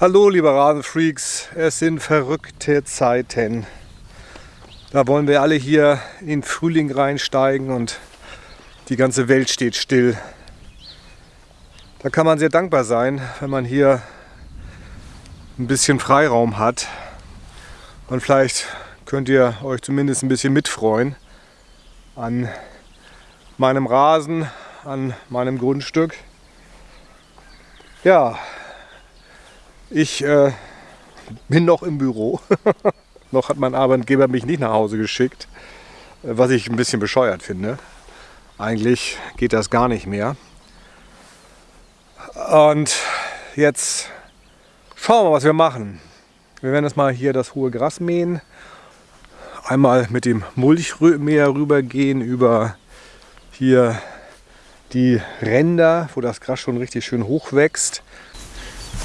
Hallo liebe Rasenfreaks, es sind verrückte Zeiten. Da wollen wir alle hier in Frühling reinsteigen und die ganze Welt steht still. Da kann man sehr dankbar sein, wenn man hier ein bisschen Freiraum hat. Und vielleicht könnt ihr euch zumindest ein bisschen mitfreuen an meinem Rasen, an meinem Grundstück. Ja, ich äh, bin noch im Büro. noch hat mein Arbeitgeber mich nicht nach Hause geschickt, was ich ein bisschen bescheuert finde. Eigentlich geht das gar nicht mehr. Und jetzt schauen wir mal, was wir machen. Wir werden jetzt mal hier das hohe Gras mähen. Einmal mit dem Mulchmäher rübergehen über hier die Ränder, wo das Gras schon richtig schön hoch wächst.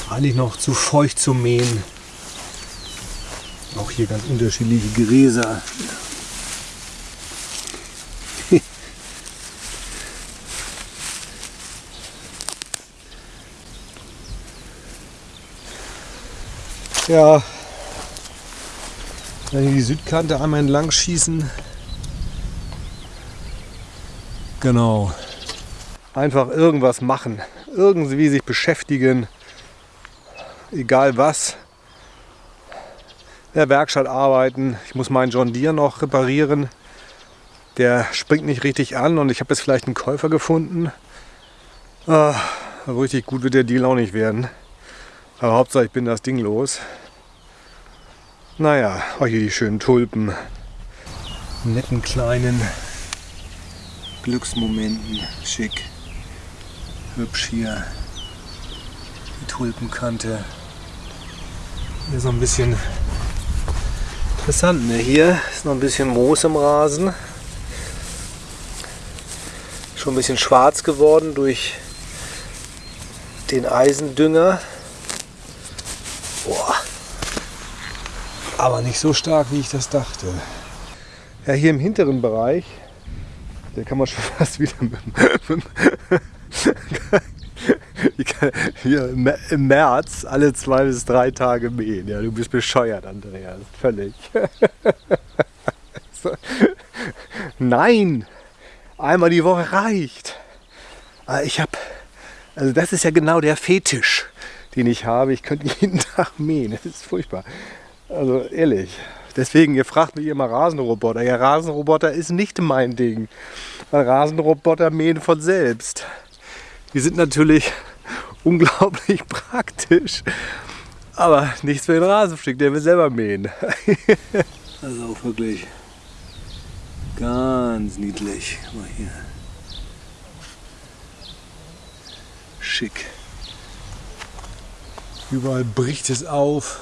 Eigentlich noch zu feucht zu mähen. Auch hier ganz unterschiedliche Gräser. ja, dann die Südkante einmal entlang schießen. Genau. Einfach irgendwas machen. Irgendwie sich beschäftigen egal was. In der Werkstatt arbeiten. Ich muss meinen John Deere noch reparieren. Der springt nicht richtig an und ich habe jetzt vielleicht einen Käufer gefunden. Ah, richtig gut wird der Deal auch nicht werden. Aber Hauptsache ich bin das Ding los. Naja, oh hier die schönen Tulpen. Netten kleinen Glücksmomenten. Schick. Hübsch hier. Die Tulpenkante. Hier so ein bisschen interessant. Ne? Hier ist noch ein bisschen Moos im Rasen. Schon ein bisschen schwarz geworden durch den Eisendünger. Boah. Aber nicht so stark, wie ich das dachte. Ja, hier im hinteren Bereich, der kann man schon fast wieder mit, mit, hier im März alle zwei bis drei Tage mähen. Ja, du bist bescheuert, Andreas. Völlig. Nein! Einmal die Woche reicht. Ah, ich habe, also das ist ja genau der Fetisch, den ich habe. Ich könnte jeden Tag mähen. Das ist furchtbar. Also ehrlich. Deswegen, ihr fragt mich immer Rasenroboter. Ja, Rasenroboter ist nicht mein Ding. Rasenroboter mähen von selbst. Die sind natürlich unglaublich praktisch. Aber nichts für den Rasenstück, der will selber mähen. das ist auch wirklich ganz niedlich. Mal hier. Schick. Überall bricht es auf.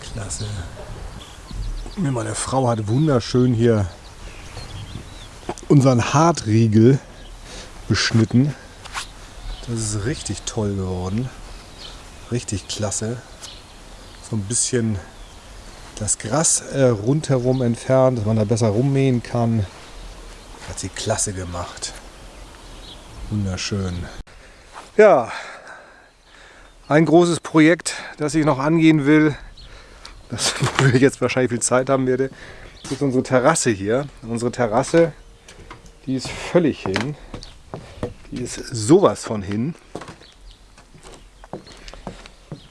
Klasse. Meine Frau hat wunderschön hier unseren Hartriegel beschnitten. Das ist richtig toll geworden. Richtig klasse. So ein bisschen das Gras äh, rundherum entfernt, dass man da besser rummähen kann. Hat sie klasse gemacht. Wunderschön. Ja, ein großes Projekt, das ich noch angehen will, das, wo ich jetzt wahrscheinlich viel Zeit haben werde, ist unsere Terrasse hier. Unsere Terrasse, die ist völlig hin. Die ist sowas von hin.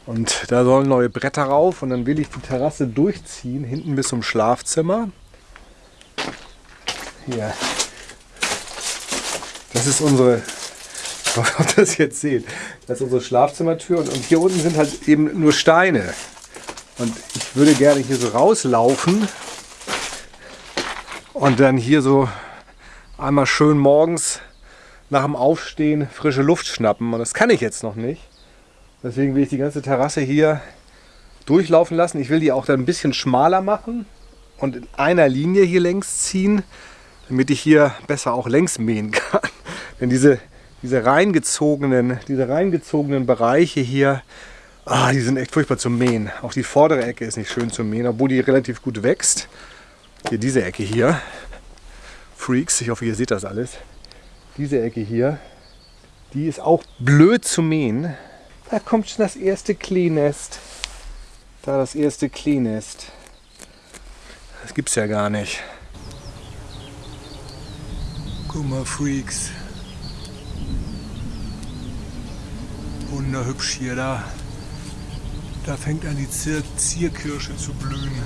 Und da sollen neue Bretter rauf und dann will ich die Terrasse durchziehen, hinten bis zum Schlafzimmer. Hier. Das ist unsere, ich hoffe, ob das jetzt seht, das ist unsere Schlafzimmertür und, und hier unten sind halt eben nur Steine. Und ich würde gerne hier so rauslaufen und dann hier so einmal schön morgens nach dem Aufstehen frische Luft schnappen. Und das kann ich jetzt noch nicht. Deswegen will ich die ganze Terrasse hier durchlaufen lassen. Ich will die auch dann ein bisschen schmaler machen und in einer Linie hier längs ziehen, damit ich hier besser auch längs mähen kann. Denn diese, diese, reingezogenen, diese reingezogenen Bereiche hier, ah, die sind echt furchtbar zum Mähen. Auch die vordere Ecke ist nicht schön zum Mähen, obwohl die relativ gut wächst. Hier diese Ecke hier. Freaks, ich hoffe ihr seht das alles diese Ecke hier, Die ist auch blöd zu mähen. Da kommt schon das erste Klee-Nest. Da das erste Klee-Nest. Das gibt's ja gar nicht. Guck mal, Freaks. Wunderhübsch hier da. Da fängt an die Zier Zierkirsche zu blühen.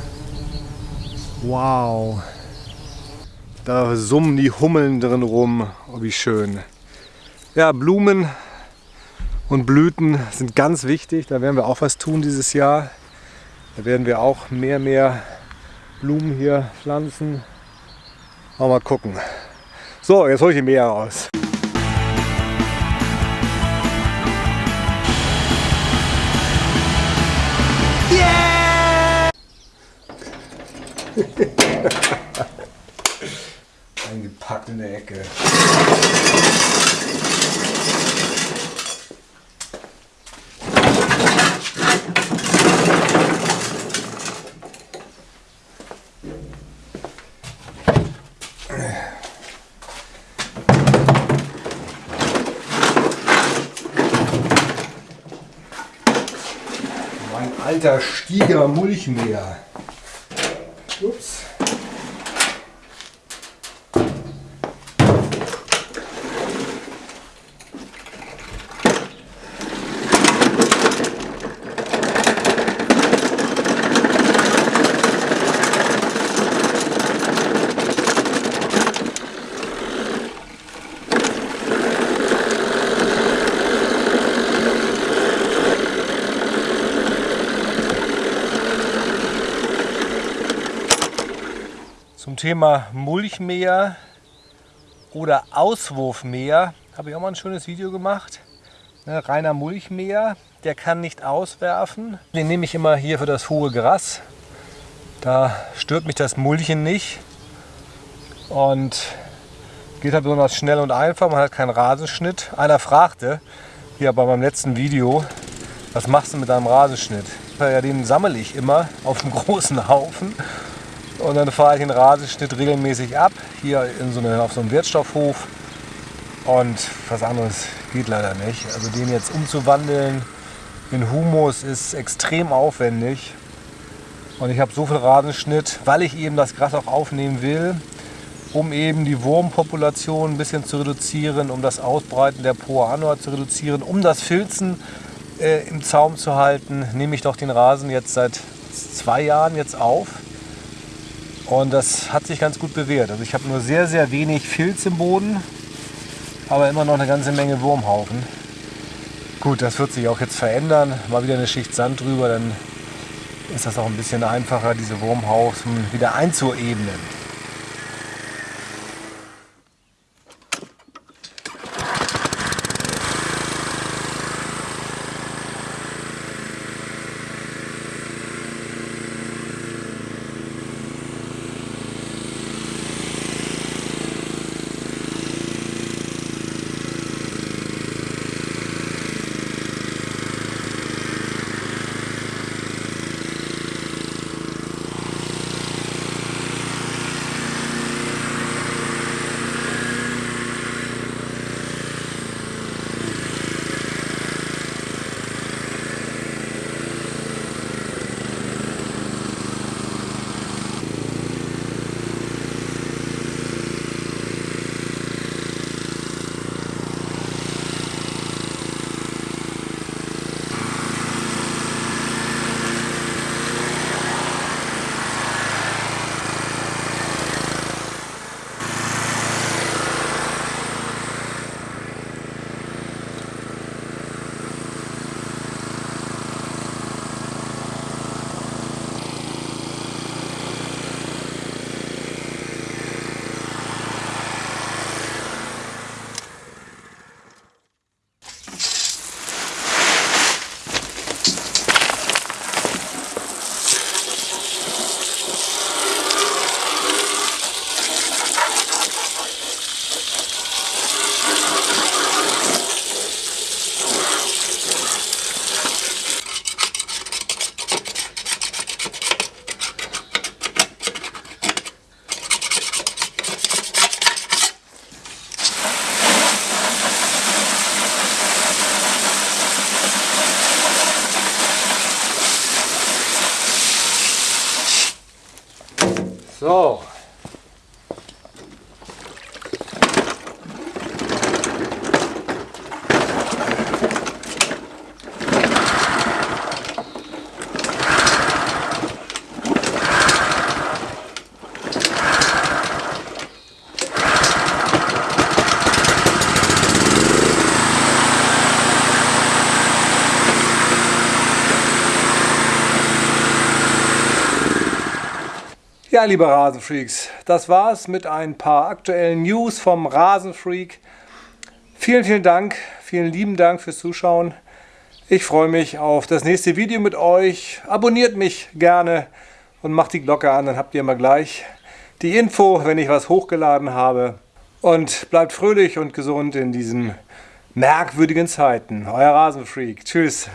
Wow. Da summen die Hummeln drin rum. Oh, wie schön. Ja, Blumen und Blüten sind ganz wichtig. Da werden wir auch was tun dieses Jahr. Da werden wir auch mehr, mehr Blumen hier pflanzen. Mal gucken. So, jetzt hole ich die Meer raus. Yeah! Eingepackt in der Ecke. alter Stieger Mulchmäher. Ups. Thema Mulchmäher oder Auswurfmäher habe ich auch mal ein schönes Video gemacht. Ne, reiner Mulchmäher, der kann nicht auswerfen. Den nehme ich immer hier für das hohe Gras. Da stört mich das Mulchen nicht. Und geht halt besonders schnell und einfach. Man hat keinen Rasenschnitt. Einer fragte hier bei meinem letzten Video, was machst du mit deinem Rasenschnitt? Ja, den sammle ich immer auf einem großen Haufen und dann fahre ich den Rasenschnitt regelmäßig ab, hier in so eine, auf so einem Wirtstoffhof. Und was anderes geht leider nicht. Also den jetzt umzuwandeln in Humus ist extrem aufwendig. Und ich habe so viel Rasenschnitt, weil ich eben das Gras auch aufnehmen will, um eben die Wurmpopulation ein bisschen zu reduzieren, um das Ausbreiten der Poa annua zu reduzieren, um das Filzen äh, im Zaum zu halten, nehme ich doch den Rasen jetzt seit zwei Jahren jetzt auf. Und das hat sich ganz gut bewährt. Also ich habe nur sehr, sehr wenig Filz im Boden, aber immer noch eine ganze Menge Wurmhaufen. Gut, das wird sich auch jetzt verändern. Mal wieder eine Schicht Sand drüber, dann ist das auch ein bisschen einfacher, diese Wurmhaufen wieder einzuebnen. So. Ja, liebe Rasenfreaks, das war's mit ein paar aktuellen News vom Rasenfreak. Vielen, vielen Dank, vielen lieben Dank fürs Zuschauen. Ich freue mich auf das nächste Video mit euch. Abonniert mich gerne und macht die Glocke an, dann habt ihr immer gleich die Info, wenn ich was hochgeladen habe. Und bleibt fröhlich und gesund in diesen merkwürdigen Zeiten. Euer Rasenfreak. Tschüss.